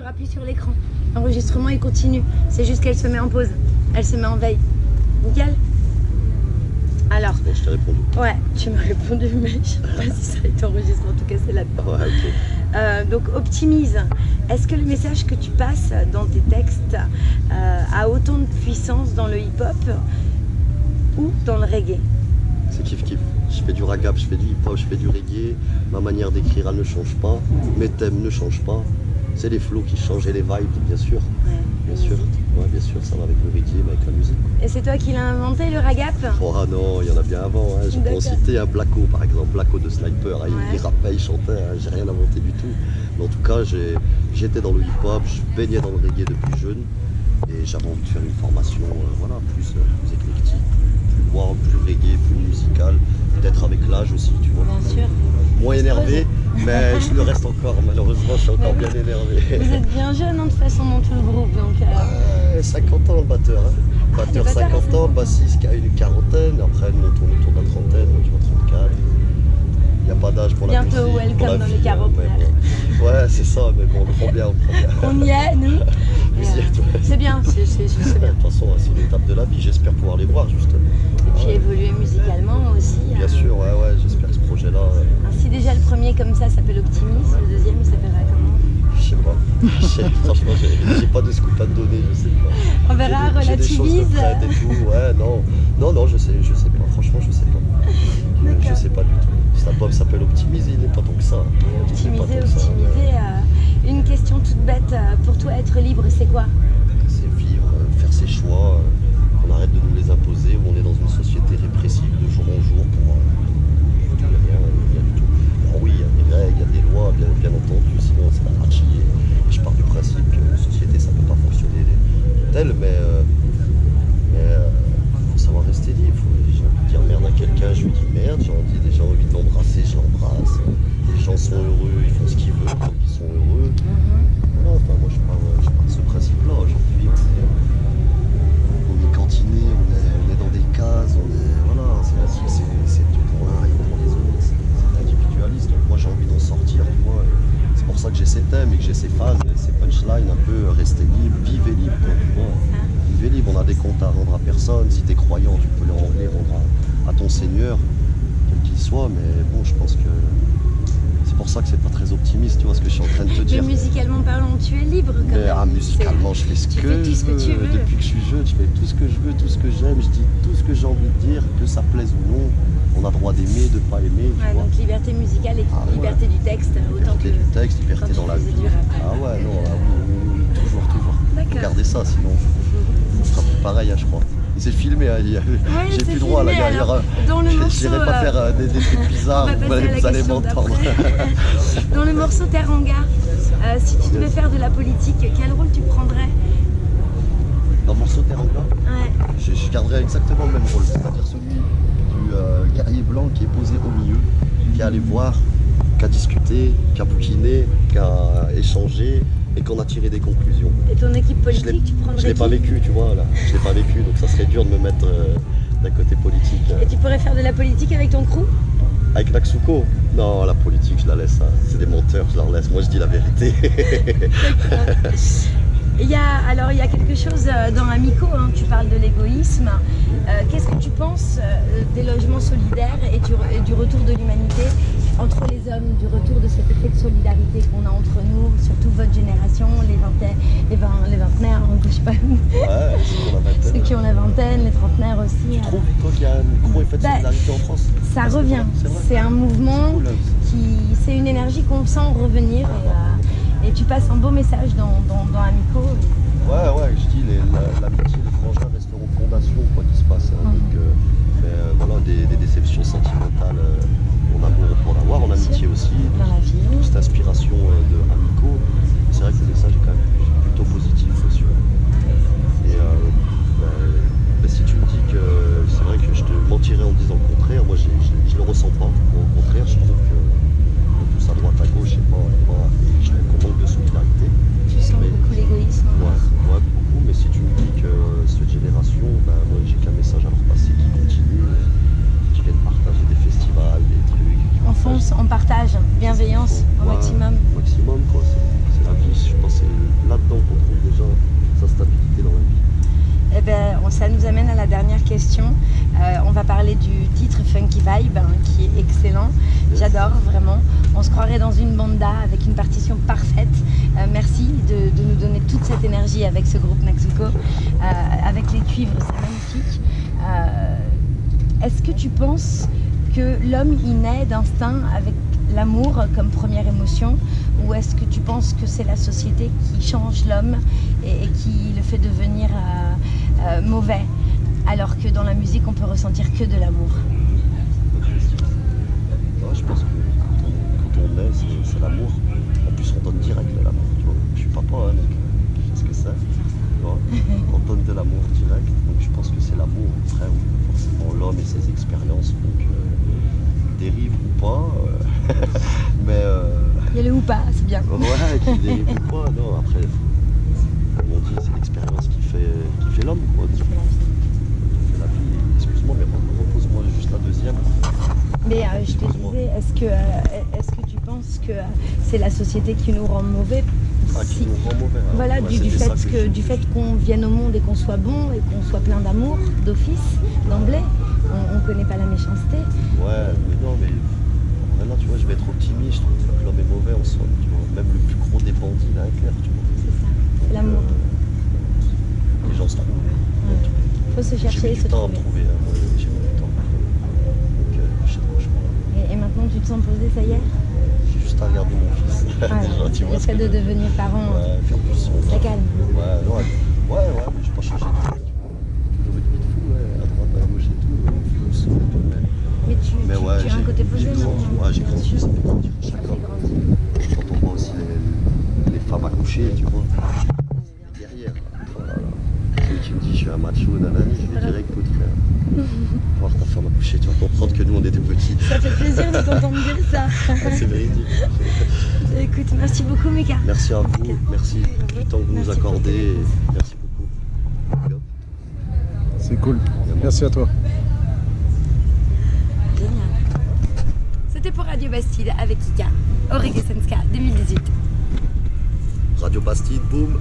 tu rappuies sur l'écran. L'enregistrement il continue. C'est juste qu'elle se met en pause. Elle se met en veille. Nickel Alors, Bon, je t'ai répondu. ouais, tu m'as répondu, mais je sais pas si ça a été enregistré. En tout cas, c'est là-dedans. Ouais, ok. Euh, donc optimise. Est-ce que le message que tu passes dans tes textes euh, a autant de puissance dans le hip-hop ou dans le reggae? C'est kiff kiff. Je fais du ragap, je fais du hip-hop, je fais du reggae. Ma manière d'écrire, elle ne change pas. Mes thèmes ne changent pas. C'est les flows qui changent et les vibes, bien sûr. Bien sûr. Ouais, bien sûr, ça va avec le reggae, mais avec la musique. Et c'est toi qui l'as inventé le ragap Oh ah non, il y en a bien avant. Hein. Je peux citer un Blacko, par exemple. Blacko de Sniper. hein. Il- Ouais. Il rappait, il chantait. hein. J'ai rien inventé du tout. Mais en tout cas, j'étais dans le hip-hop, je baignais dans le reggae depuis jeune. Et j'avais envie de faire une formation euh, voilà, plus, euh, plus éclectique, plus warm, plus reggae, plus musical. Peut-être avec l'âge aussi, tu vois. Bien sûr. Moins énervé, mais je le reste encore. Malheureusement, je suis encore bien Vous énervé. êtes bien jeune hein, de toute façon dans tout le groupe, donc euh, Ouais, 50 ans le batteur. Hein. Le batteur le batteur, 50 c'est ans, le bassiste qui a une quarantaine. Après, nous on tourne autour de la trentaine, moi je vois 34. Il n'y a pas d'âge pour la Bientôt musique. welcome pour la dans les vie, hein, bon. Ouais, c'est ça, mais bon, on prend bien, on prend bien. on y est, nous. Vous euh. C'est bien, c'est c'est De bien. toute façon, c'est une étape de la vie. J'espère pouvoir les voir, justement. Et puis évoluer musicalement aussi. Bien euh, sûr, sais- franchement, j'ai pas de scoop à te donner, je sais pas. On verra, des- des relativise. prêtes et tout, ouais, non. Non, non, je sais, je sais pas. Franchement, je sais pas. Je, je sais pas du tout. Cet album s'appelle Optimiser, il n'est pas tant que ça. Pas Optimiser, ça. optimiser. euh, une question toute bête, euh, pour toi être libre c'est quoi? Merde. J'ai envie, de l'embrasser, je l'embrasse. Les gens sont heureux, ils font ce qu'ils veulent, donc ils sont heureux. Voilà, enfin, moi je pars de ce principe-là. Aujourd'hui, on est, on est cantiné, on est, on est dans des cases, on est. Voilà, c'est tout pour l'un et pour les autres, c'est individualiste. Donc moi j'ai envie d'en sortir, tu vois. et C'est pour ça que j'ai ces thèmes et que j'ai ces phases, ces punchlines un peu euh, rester libre, vivez libre, quoi, tu vois. Vivez libre, on a des comptes à rendre à personne. Si t'es croyant, tu peux les rendre, à ton Seigneur, quel qu'il soit, mais bon, je pense que. C'est pour ça que c'est pas très optimiste, tu vois ce que je suis en train de te Mais dire. musicalement parlant, tu es libre quand Mais même. ah, musicalement, je fais ce tu que, fais tout ce je que tu veux. veux. Depuis que je suis jeune, je fais tout ce que je veux, tout ce que j'aime, je dis tout ce que j'ai envie de dire, que ça plaise ou non. On a droit d'aimer, de pas aimer, tu Ouais, vois. donc liberté musicale et Ah, ouais. liberté du texte, autant que. Liberté du texte, liberté dans la vie. Ah ouais, non, ah oui, oui, oui, toujours, toujours. Regardez ça, sinon, pareil, hein, je crois. Et c'est filmé, hein, il Ouais, j'ai plus droit là, il y a- filmé, il y aura- alors, Dans le Je morceau. n'irai pas euh, faire euh, des, des trucs bizarres, vous allez, à la vous allez question m'entendre. Dans le morceau Teranga, euh, si tu devais faire de la politique, quel rôle tu prendrais? Dans le morceau Teranga, Ouais. je, je garderai exactement le même rôle, c'est-à-dire celui du euh, guerrier blanc qui est posé au milieu, qui a allé voir, qui a discuté, qui a bouquiné, qui a échangé et qu'on a tiré des conclusions. Et ton équipe politique, tu prendrais Je l'ai pas vécu, tu vois, là. Je l'ai pas vécu, donc ça serait dur de me mettre euh, d'un côté politique. euh. Et tu pourrais faire de la politique avec ton crew? Avec Naksuko Non, la politique, je la laisse. hein. C'est des menteurs, je leur laisse. Moi, je dis la vérité. Il y a, alors il y a quelque chose euh, dans Amico, hein, tu parles de l'égoïsme. Euh, Qu'est-ce que tu penses des logements solidaires et du, et du retour de l'humanité entre les hommes, du retour de cet effet de solidarité qu'on a entre nous, surtout votre génération, les, vingt- les vingtenaires, hein, je sais pas, ouais, a ceux qui ont la vingtaine, les trentenaires aussi. Tu euh, trouves, toi, qu'il y a un gros effet de Bah, solidarité en France? ça Ah, revient. c'est un mouvement Cool, hein. qui, c'est une énergie qu'on sent revenir et, euh, et tu passes un beau message dans, dans, dans Amico. Ouais, ouais, je dis, l'amitié, les frangins resteront fondation, quoi qu'il se passe. hein. Mhm. Donc, euh, mais, euh, voilà, des, des déceptions sentimentales, euh, en amour pour l'avoir, en amitié aussi. Dans la vie. Cette inspiration bienveillance au maximum. Au maximum, quoi. C'est la vie. Je pense que là-dedans qu'on trouve déjà sa stabilité dans la vie. Eh ben, on, ça nous amène à la dernière question. Euh, on va parler du titre Funky Vibe, hein, qui est excellent. J'adore vraiment. On se croirait dans une banda avec une partition parfaite. Euh, merci de, nous donner toute cette énergie avec ce groupe Naxuko, euh, avec les cuivres, c'est magnifique. Est-ce que tu penses que l'homme y naît d'instinct avec l'amour comme première émotion ou est-ce que tu penses que c'est la société qui change l'homme et, et qui le fait devenir euh, euh, mauvais alors que dans la musique on peut ressentir que de l'amour? Ouais, je pense que quand on, est, c'est- l'amour. En plus, on donne direct de l'amour. Je suis papa, hein, donc ce que c'est? On donne de l'amour direct. Donc je pense que c'est l'amour. Après, forcément, l'homme et ses expériences. Donc, euh, dérive ou pas. euh, mais. euh, Il y a le ou pas, c'est bien. Ouais, qui dérive ou pas, non, après, comme on dit, c'est l'expérience qui fait, qui fait l'homme, quoi. Qui fait la vie. Excuse-moi, mais repose-moi juste la deuxième. Mais euh, je te disais, est-ce que, euh, est-ce que tu penses que euh, c'est la société qui nous rend mauvais? Ah, Si- nous rend mauvais. alors. Voilà, Ouais, du, du fait que, je du fait qu'on vienne au monde et qu'on soit bon et qu'on soit plein d'amour, d'office, d'emblée, on ne connaît pas la méchanceté. Ouais, mais non, mais maintenant, tu vois, je vais être optimiste. Je trouve que l'homme est mauvais en soi. Tu vois. Même le plus gros des bandits, un cœur, tu vois. C'est ça, l'amour. euh, les gens se trouvent. Il faut se chercher et du se temps à me trouver. trouver. hein, moi, J'ai mis du temps. Donc, euh, je sais pas, je crois. Et, et maintenant tu te sens posé, ça y est? J'ai juste à regarder mon fils. Déjà, tu Le vois. ce fait de je- devenir parent, Ouais, faire plus son. ça calme. Ouais, ouais, ouais, ouais, mais j'ai pas changé de vie. tu vois. Toujours une vie de fou, ouais, à droite, à gauche et tout. Plus, et tout, mais, Mais tu, as un côté posé maintenant. ouais, j'ai grandi, ça fait grandir chaque homme. Quand on voit aussi les, les femmes accoucher, tu vois, derrière. Celui qui me dit je suis un macho, nanani, je vais dire écoute frère, voir ta femme accoucher, tu vas comprendre que nous on était petits. Ça fait plaisir de t'entendre dire ça. Ah, C'est véridique. Écoute, merci beaucoup Mika. Merci à vous, merci du temps que vous nous accordez. Merci beaucoup. C'est cool. Merci à toi. C'était pour Radio Bastide avec Kika, Aurélien Senska 2018. Radio Bastide, boum